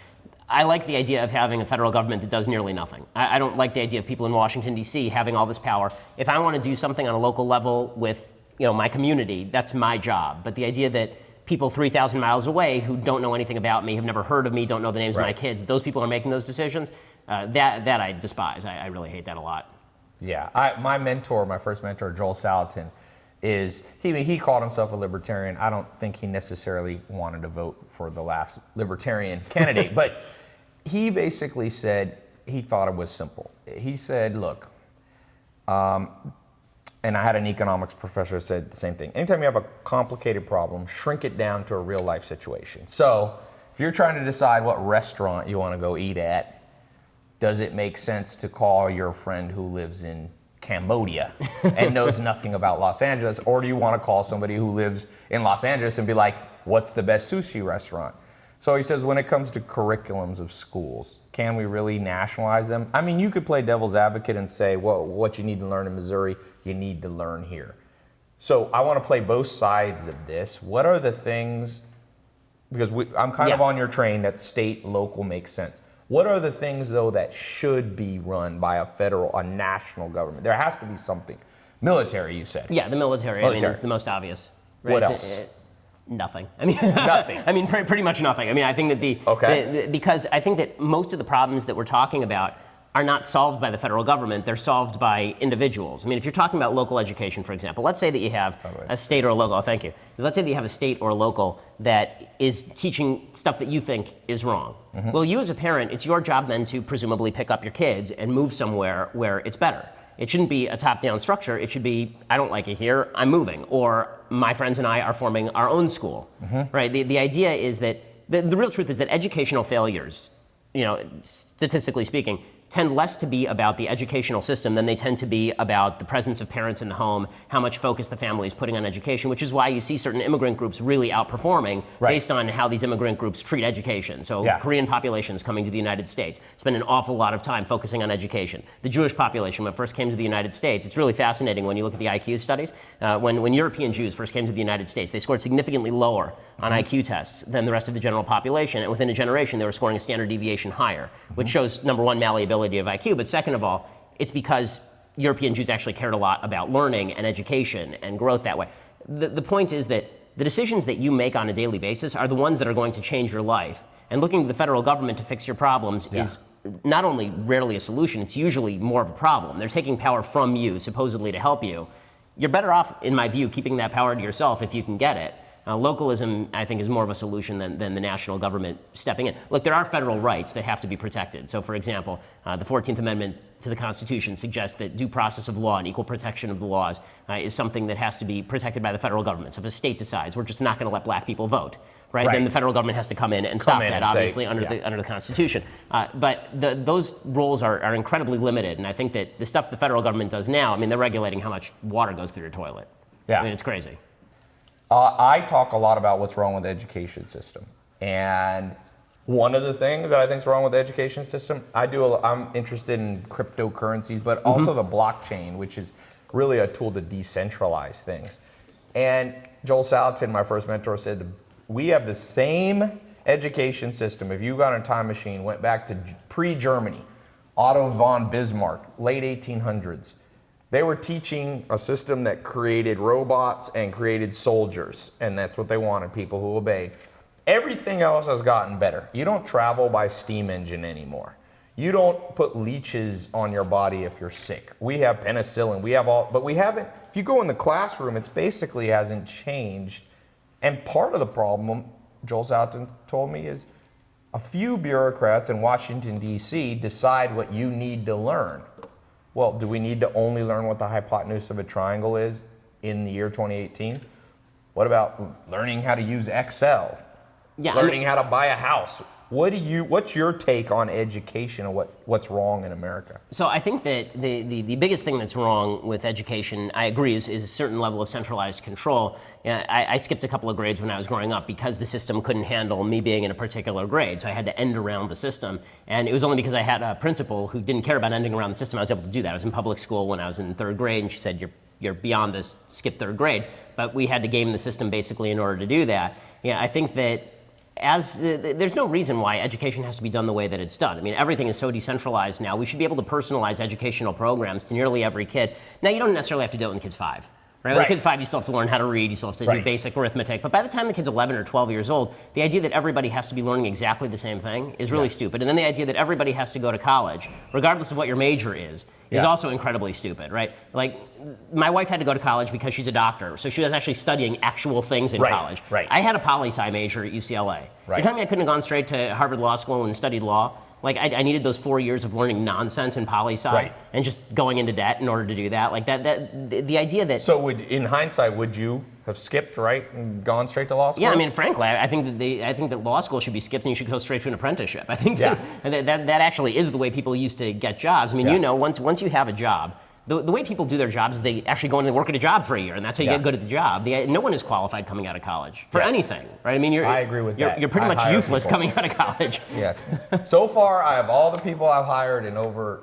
I like the idea of having a federal government that does nearly nothing. I, I don't like the idea of people in Washington, D.C. having all this power. If I want to do something on a local level with you know, my community, that's my job. But the idea that people 3,000 miles away who don't know anything about me, have never heard of me, don't know the names of my kids, those people are making those decisions, uh, that, that I despise. I, I really hate that a lot. Yeah, I, my mentor, my first mentor, Joel Salatin, is he he called himself a libertarian. I don't think he necessarily wanted to vote for the last libertarian candidate, but he basically said he thought it was simple. He said, "Look," um, and I had an economics professor said the same thing. Anytime you have a complicated problem, shrink it down to a real life situation. So, if you're trying to decide what restaurant you want to go eat at, does it make sense to call your friend who lives in Cambodia and knows nothing about Los Angeles? Or do you want to call somebody who lives in Los Angeles and be like, what's the best sushi restaurant? So he says, when it comes to curriculums of schools, can we really nationalize them? I mean, you could play devil's advocate and say, well, what you need to learn in Missouri, you need to learn here. So I want to play both sides of this. What are the things, because we, I'm kind of on your train that state, local makes sense. What are the things, though, that should be run by a federal, a national government? There has to be something. Military, you said. Yeah, the military, I mean, Military. is the most obvious. What It's- else? it- nothing. I mean, Nothing. I mean, pre- pretty much nothing. I mean, I think that the, Okay. the- the- because I think that most of the problems that we're talking about are not solved by the federal government. They're solved by individuals. I mean, if you're talking about local education, for example, let's say that you have a state or a local. Oh, thank you. Let's say that you have a state or a local that is teaching stuff that you think is wrong. Mm-hmm. Well, you as a parent, it's your job then to presumably pick up your kids and move somewhere where it's better. It shouldn't be a top-down structure. It should be, I don't like it here, I'm moving, or my friends and I are forming our own school, right? The, the idea is that the, the real truth is that educational failures, you know, statistically speaking, tend less to be about the educational system than they tend to be about the presence of parents in the home, how much focus the family is putting on education, which is why you see certain immigrant groups really outperforming Right. based on how these immigrant groups treat education. So Yeah. Korean populations coming to the United States spend an awful lot of time focusing on education. The Jewish population, when it first came to the United States, it's really fascinating when you look at the IQ studies. Uh, when, when European Jews first came to the United States, they scored significantly lower on IQ tests than the rest of the general population. And within a generation, they were scoring a standard deviation higher, which shows, number one, malleability of IQ, but second of all, it's because European Jews actually cared a lot about learning and education and growth that way. The, the point is that the decisions that you make on a daily basis are the ones that are going to change your life. And looking to the federal government to fix your problems is not only rarely a solution, it's usually more of a problem. They're taking power from you, supposedly to help you. You're better off, in my view, keeping that power to yourself if you can get it. Uh, localism, I think, is more of a solution than, than the national government stepping in. Look, there are federal rights that have to be protected. So, for example, uh, the 14th Amendment to the Constitution suggests that due process of law and equal protection of the laws uh, is something that has to be protected by the federal government. So, if a state decides we're just not going to let black people vote, right, Right. then the federal government has to come in and stop in that, and say, obviously, under, yeah. the, under the Constitution. Uh, but the, those roles are, are incredibly limited. And I think that the stuff the federal government does now, I mean, they're regulating how much water goes through your toilet. Yeah. I mean, it's crazy. Uh, I talk a lot about what's wrong with the education system, and one of the things that I think is wrong with the education system, I do. A, I'm interested in cryptocurrencies, but also the blockchain, which is really a tool to decentralize things. And Joel Salatin, my first mentor, said we have the same education system. If you got a time machine, went back to pre-Germany, Otto von Bismarck, late 1800s. They were teaching a system that created robots and created soldiers, and that's what they wanted people who obeyed. Everything else has gotten better. You don't travel by steam engine anymore. You don't put leeches on your body if you're sick. We have penicillin, we have all, but we haven't. If you go in the classroom, it's basically hasn't changed. And part of the problem, Joel Salatin told me, is a few bureaucrats in Washington, D.C. decide what you need to learn. Well, do we need to only learn what the hypotenuse of a triangle is in the year 2018? What about learning how to use Excel? Yeah, learning how to buy a house. What do you? What's your take on education and what, what's wrong in America? So I think that the, the, the biggest thing that's wrong with education, I agree, is, is a certain level of centralized control. Yeah, I, I skipped a couple of grades when I was growing up because the system couldn't handle me being in a particular grade. So I had to end around the system. And it was only because I had a principal who didn't care about ending around the system I was able to do that. I was in public school when I was in third grade, and she said, You're, you're beyond this, skip third grade. But we had to game the system basically in order to do that. Yeah, I think that as uh, there's no reason why education has to be done the way that it's done. I mean, everything is so decentralized now. We should be able to personalize educational programs to nearly every kid. Now, you don't necessarily have to do it when the kid's five. Right? When Right. the kid's five, you still have to learn how to read, you still have to do basic arithmetic. But by the time the kid's 11 or 12 years old, the idea that everybody has to be learning exactly the same thing is really stupid. And then the idea that everybody has to go to college, regardless of what your major is, is Yeah. also incredibly stupid, right? Like, my wife had to go to college because she's a doctor, so she was actually studying actual things in Right, college. right. I had a poli sci major at UCLA. Right. You're telling me I couldn't have gone straight to Harvard Law School and studied law? Like I, I needed those four years of learning nonsense in poli sci Right. and just going into debt in order to do that. Like that, that the, the idea that So, would in hindsight, would you have skipped right and gone straight to law school? yeah, I mean, frankly, I, I think that I think that law school should be skipped and you should go straight to an apprenticeship. I think that, Yeah. that, that that actually is the way people used to get jobs. I mean, Yeah. you know, once once you have a job, the, the way people do their jobs is they actually go in and work at a job for a year, and that's how you Yeah. get good at the job. The, no one is qualified coming out of college for Yes. anything, right? I mean, you're, I agree with you're, that. You're pretty I much useless people. coming out of college. Yes. so far, I have all the people I've hired in over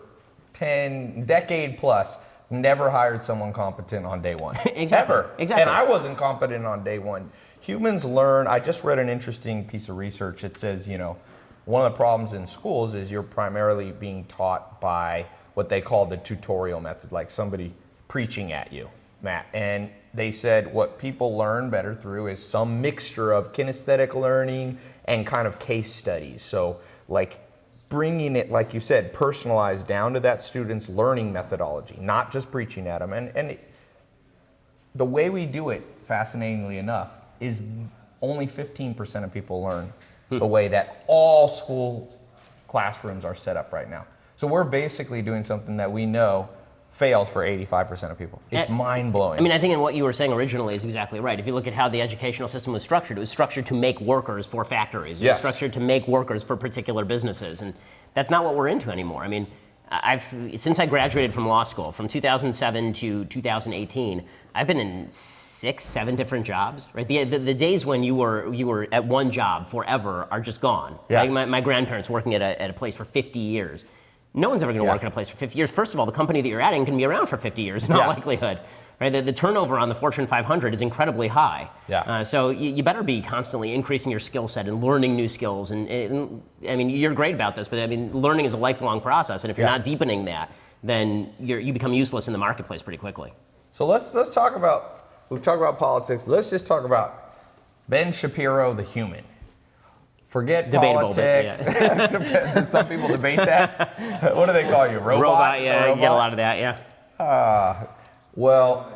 10 decade plus. Never hired someone competent on day one. Exactly. Ever. Exactly. And I wasn't competent on day one. Humans learn. I just read an interesting piece of research. It says, you know, one of the problems in schools is you're primarily being taught by what they call the tutorial method, like somebody preaching at you, Matt. And they said what people learn better through is some mixture of kinesthetic learning and kind of case studies. So, like bringing it, like you said, personalized down to that student's learning methodology, not just preaching at them. And, and it- the way we do it, fascinatingly enough, is only 15% of people learn hmm. the way that all school classrooms are set up right now. So we're basically doing something that we know fails for 85% of people. It's eh, mind blowing. I mean, I think in what you were saying originally is exactly right. If you look at how the educational system was structured, it was structured to make workers for factories. It Yes. was structured to make workers for particular businesses, and that's not what we're into anymore. I mean, I've since I graduated from law school from 2007 to 2018, I've been in six, seven different jobs. Right, the, the, the days when you were you were at one job forever are just gone. Yeah. Like my, my grandparents working at a, at a place for 50 years. No one's ever going to Yeah. work at a place for 50 years. First of all, the company that you're adding can be around for 50 years in all Yeah. likelihood. Right? The, the turnover on the Fortune 500 is incredibly high. Yeah. Uh, so you, you better be constantly increasing your skill set and learning new skills. And, and I mean, you're great about this, but I mean, learning is a lifelong process. And if you're Yeah. not deepening that, then you're, you become useless in the marketplace pretty quickly. So let's let's talk about we've talked about politics. Let's just talk about Ben Shapiro, the human. Forget Debatable, politics. Some people debate that. what do they call you? Robot. Robot, yeah, you get a lot of that, yeah. Well,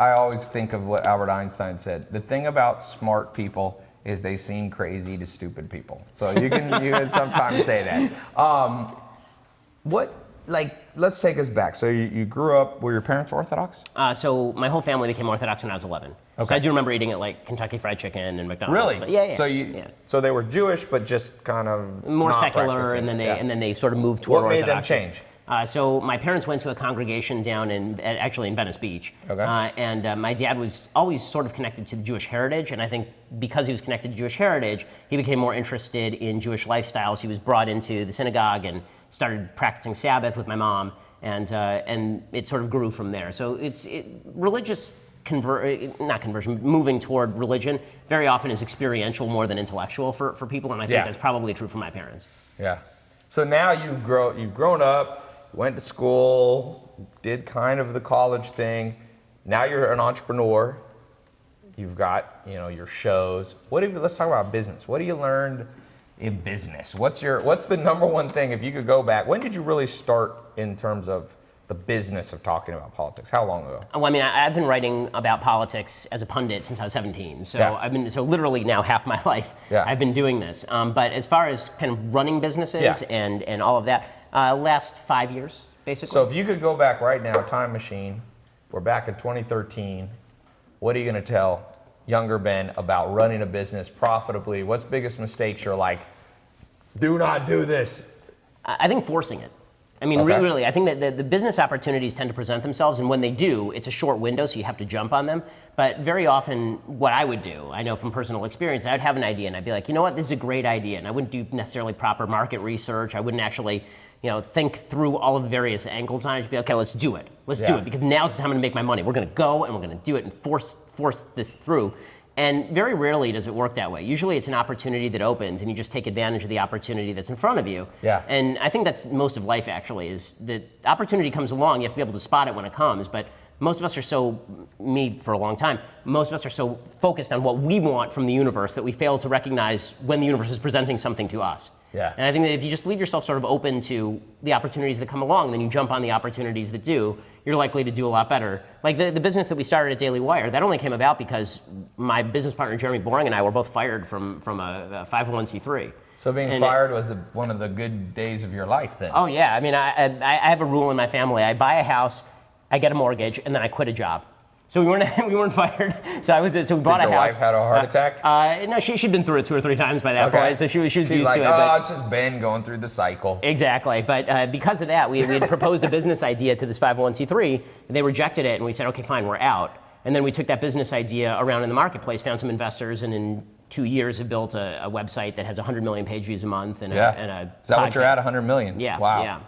I always think of what Albert Einstein said. The thing about smart people is they seem crazy to stupid people. So you can you can sometimes say that. Um, what like let's take us back. So you, you grew up were your parents Orthodox? Uh, so my whole family became Orthodox when I was 11. So Okay. I do remember eating at like Kentucky Fried Chicken and McDonald's. Really? But yeah, yeah. So you yeah. so they were Jewish, but just kind of more secular, practicing. and then they Yeah. and then they sort of moved toward What made them change? Uh, so my parents went to a congregation down in actually in Venice Beach, Okay. uh, and uh, my dad was always sort of connected to the Jewish heritage, and I think because he was connected to Jewish heritage, he became more interested in Jewish lifestyles. He was brought into the synagogue and started practicing Sabbath with my mom, and uh, and it sort of grew from there. So it's it, religious. Conver- not conversion, moving toward religion very often is experiential more than intellectual for, for people, and I think Yeah. that's probably true for my parents. Yeah. So now you grow you've grown up, went to school, did kind of the college thing. Now you're an entrepreneur. You've got, you know, your shows. What have you, let's talk about business. What have you learned in business? What's your what's the number one thing if you could go back? When did you really start in terms of the business of talking about politics? How long ago? Well, I mean, I, I've been writing about politics as a pundit since I was 17. So Yeah. I've been so literally now half my life. Yeah. I've been doing this. Um, but as far as kind of running businesses Yeah. and and all of that, uh, last five years basically. So if you could go back right now, time machine, we're back in 2013. What are you going to tell younger Ben about running a business profitably? What's biggest mistakes you're like, do not do this? I think forcing it. I mean, Okay. really, really, I think that the, the business opportunities tend to present themselves, and when they do, it's a short window, so you have to jump on them. But very often, what I would do, I know from personal experience, I would have an idea, and I'd be like, you know what, this is a great idea, and I wouldn't do necessarily proper market research. I wouldn't actually, you know, think through all of the various angles on it. Just be like, okay, let's do it, let's do it, because now's the time to make my money. We're going to go and we're going to do it and force force this through. And very rarely does it work that way. Usually, it's an opportunity that opens, and you just take advantage of the opportunity that's in front of you. Yeah. And I think that's most of life actually is that opportunity comes along, you have to be able to spot it when it comes, but most of us are so me for a long time, most of us are so focused on what we want from the universe that we fail to recognize when the universe is presenting something to us. Yeah. And I think that if you just leave yourself sort of open to the opportunities that come along, then you jump on the opportunities that do, you're likely to do a lot better. Like the, the business that we started at Daily Wire, that only came about because my business partner Jeremy Boring and I were both fired from, from a, a 501c3. So being And fired was the, one of the good days of your life then. Oh yeah, I mean, I, I, I have a rule in my family. I buy a house, I get a mortgage, and then I quit a job. So we weren't we weren't fired. So I was so we bought Did a your house. wife had a heart Uh, attack? Uh, no, she she'd been through it two or three times by that Okay. point, so she was she was She's used like, to it. oh, but- it's just Ben going through the cycle. Exactly, but uh, because of that, we, we had proposed a business idea to this 501c3. And they rejected it, and we said, okay, fine, we're out. And then we took that business idea around in the marketplace, found some investors, and in two years have built a, a website that has 100 million page views a month and, Yeah. a, and a. Is that what you're at? 100 million? Yeah, Wow. yeah.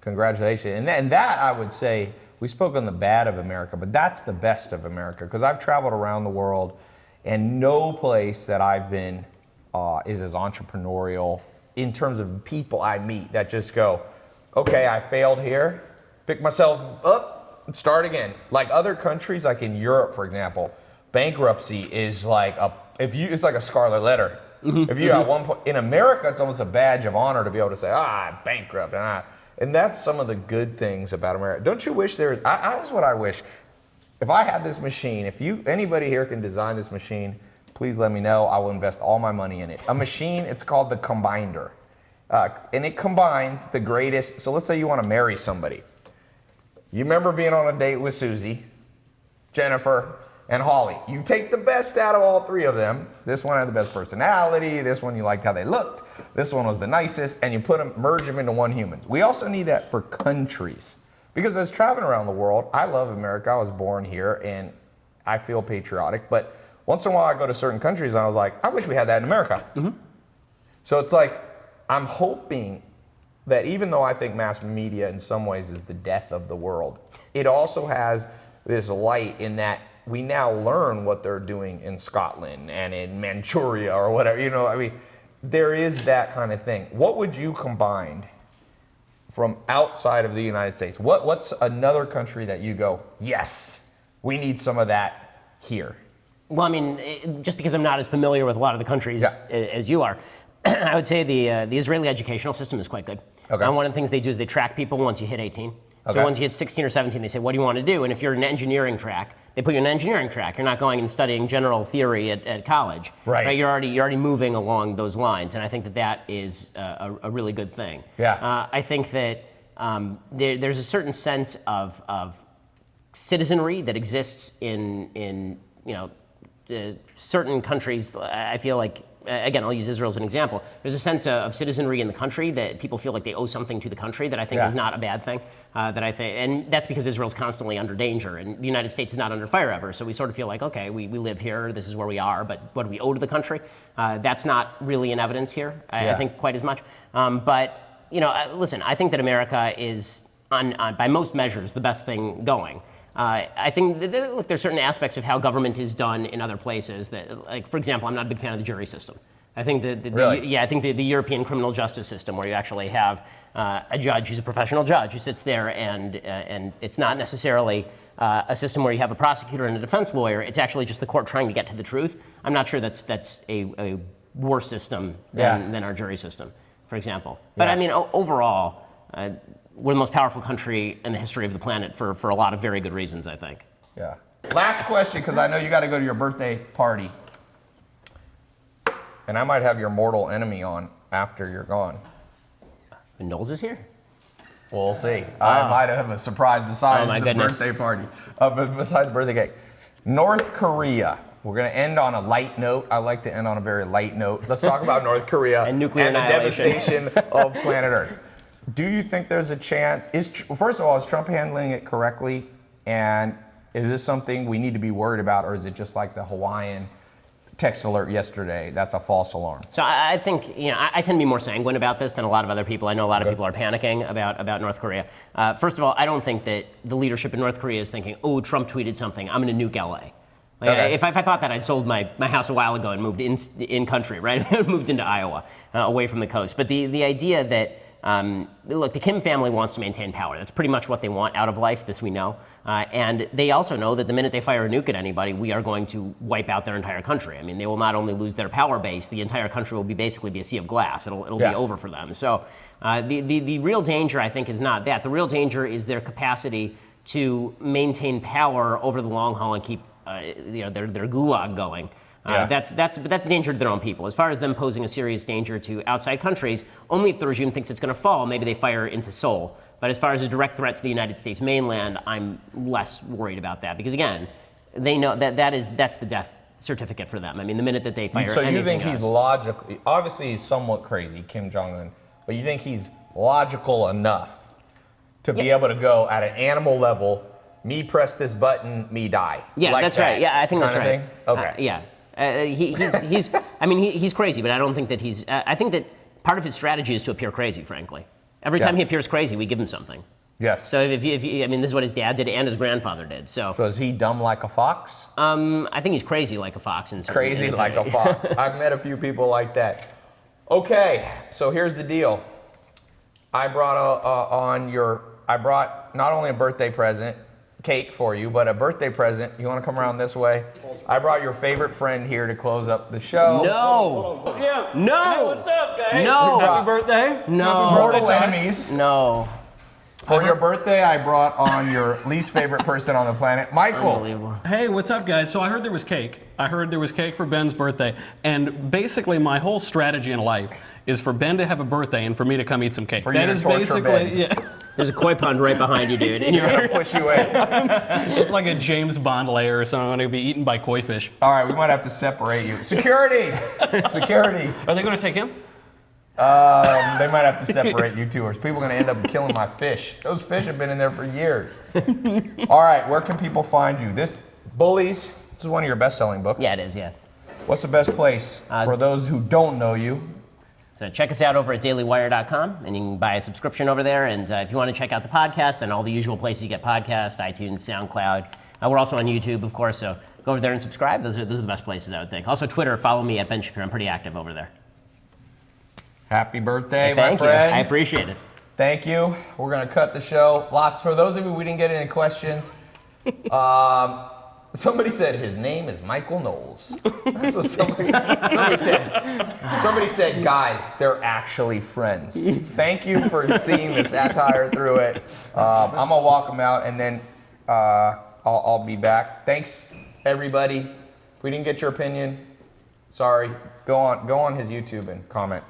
Congratulations. And, and that, I would say, we spoke on the bad of America, but that's the best of America because I've traveled around the world and no place that I've been uh, is as entrepreneurial in terms of people I meet that just go, okay, I failed here, pick myself up, and start again. Like other countries, like in Europe, for example, bankruptcy is like a if you it's like a scarlet letter. If you at one point in America, it's almost a badge of honor to be able to say, ah, I'm bankrupt, and I, and that's some of the good things about America. Don't you wish there? I, I, that's what I wish. If I had this machine, if you anybody here can design this machine, please let me know. I will invest all my money in it. A machine, it's called the Combiner, uh, and it combines the greatest. So let's say you want to marry somebody. You remember being on a date with Susie, Jennifer, and Holly. You take the best out of all three of them. This one had the best personality. This one you liked how they looked. This one was the nicest, and you put them, merge them into one human. We also need that for countries, because as traveling around the world, I love America. I was born here, and I feel patriotic. But once in a while, I go to certain countries, and I was like, I wish we had that in America. Mm-hmm. So it's like I'm hoping that even though I think mass media in some ways is the death of the world, it also has this light in that we now learn what they're doing in Scotland and in Manchuria or whatever. You know, I mean, there is that kind of thing. What would you combine from outside of the United States? What, what's another country that you go, yes, we need some of that here? Well, I mean, it- just because I'm not as familiar with a lot of the countries Yeah. as you are, I would say the uh, the Israeli educational system is quite good. Okay. And one of the things they do is they track people once you hit 18. Okay. So once you hit 16 or 17, they say, "What do you want to do?" And if you're in an engineering track, they put you in an engineering track. You're not going and studying general theory at, at college. Right. You're already you're already moving along those lines, and I think that that is a, a really good thing. Yeah. Uh, I think that um, there, there's a certain sense of of citizenry that exists in in you know uh, certain countries. I feel like again, I'll use Israel as an example. There's a sense of, of citizenry in the country that people feel like they owe something to the country that I think Yeah. is not a bad thing. Uh, that I think, and that's because Israel's constantly under danger, and the United States is not under fire ever. So we sort of feel like, okay, we, we live here, this is where we are, but what do we owe to the country? Uh, that's not really in evidence here. I, Yeah. I think quite as much. Um, but you know, uh, listen, I think that America is, on, on by most measures, the best thing going. Uh, I think that, look, there's certain aspects of how government is done in other places that, like, for example, I'm not a big fan of the jury system. I think the, the- Really? yeah, I think the, the European criminal justice system, where you actually have uh, a judge who's a professional judge who sits there, and uh, and it's not necessarily uh, a system where you have a prosecutor and a defense lawyer. It's actually just the court trying to get to the truth. I'm not sure that's that's a, a worse system than, Yeah. than our jury system, for example. But Yeah. I mean, o- overall, uh, we're the most powerful country in the history of the planet for, for a lot of very good reasons, I think. Yeah. Last question, because I know you got to go to your birthday party. And I might have your mortal enemy on after you're gone. And Knowles is here. We'll see. I might have a surprise besides Oh, my the goodness. birthday party. Uh, but besides the birthday cake. North Korea. We're going to end on a light note. I like to end on a very light note. Let's talk about North Korea And nuclear and the devastation of planet Earth. Do you think there's a chance? Is first of all, is Trump handling it correctly? And is this something we need to be worried about, or is it just like the Hawaiian text alert yesterday? That's a false alarm. So I, I think you know I, tend to be more sanguine about this than a lot of other people. I know a lot of people are panicking about about North Korea. Uh, first of all, I don't think that the leadership in North Korea is thinking, "Oh, Trump tweeted something. I'm going to nuke LA." Like, Okay. if, I, if I thought that, I'd sold my, my house a while ago and moved in in country, right? moved into Iowa, uh, away from the coast. But the the idea that um, look, the Kim family wants to maintain power. That's pretty much what they want out of life. This we know, uh, and they also know that the minute they fire a nuke at anybody, we are going to wipe out their entire country. I mean, they will not only lose their power base, the entire country will be basically be a sea of glass. It'll it'll Yeah. be over for them. So uh, the, the the real danger, I think, is not that. The real danger is their capacity to maintain power over the long haul and keep uh, you know their their gulag going. Uh, That's that's but that's a danger to their own people. As far as them posing a serious danger to outside countries, only if the regime thinks it's going to fall, maybe they fire into Seoul. But as far as a direct threat to the United States mainland, I'm less worried about that because again, they know that that is that's the death certificate for them. I mean, the minute that they fire So you think he's logical? Obviously, he's somewhat crazy, Kim Jong Un, but you think he's logical enough to be able to go at an animal level? Me press this button, me die. Yeah, Like that's that right. Yeah, I think that's right. thing? Okay. Uh, yeah. Uh, he, he's, he's, I mean, he, he's crazy, but I don't think that he's, uh, I think that part of his strategy is to appear crazy, frankly. Every Yeah. time he appears crazy, we give him something. Yes. So if you, if you, I mean, this is what his dad did and his grandfather did. So So is he dumb like a fox? um, I think he's crazy like a fox. And Crazy like a fox. I've met a few people like that. Okay, so here's the deal. I brought a, uh, on your, I brought not only a birthday present, cake for you, but a birthday present. You want to come around this way? I brought your favorite friend here to close up the show. No. Yeah. No. Hey, what's up, guys? No. Happy birthday. No. Mortal enemies. No. For your birthday, I brought on your least favorite person on the planet, Michael. Hey, what's up, guys? So I heard there was cake. I heard there was cake for Ben's birthday. And basically, my whole strategy in life is for Ben to have a birthday and for me to come eat some cake. For you That to is basically, Ben. yeah. There's a koi pond right behind you, dude. And You're you're, gonna push you in. It's like a James Bond layer or something. I'm going to be eaten by koi fish. All right, we might have to separate you. Security, security. Are they going to take him? Um, they might have to separate you two, or people are gonna end up killing my fish. Those fish have been in there for years. All right, where can people find you? This Bullies. This is one of your best-selling books. yeah, it is. Yeah. What's the best place Uh, for those who don't know you? So check us out over at dailywire.com, and you can buy a subscription over there. And uh, if you want to check out the podcast, then all the usual places you get podcasts, iTunes, SoundCloud. Uh, we're also on YouTube, of course. So go over there and subscribe. Those are those are the best places, I would think. Also, Twitter. Follow me at Ben Shapiro. I'm pretty active over there. Happy birthday, my Thank you. friend. I appreciate it. Thank you. We're gonna cut the show. Lots for those of you we didn't get any questions. Um, somebody said his name is Michael Knowles. That's what somebody, somebody said. Somebody said, guys, they're actually friends. Thank you for seeing the satire through it. Um, I'm gonna walk them out and then uh, I'll, I'll be back. Thanks, everybody. If we didn't get your opinion, sorry. Go on, go on his YouTube and comment.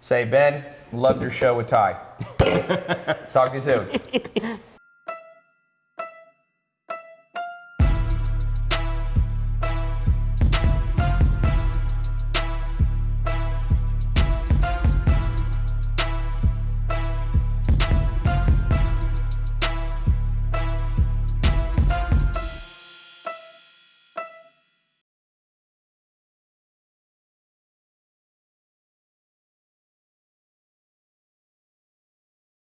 Say, Ben, loved your show with Ty. Talk to you soon.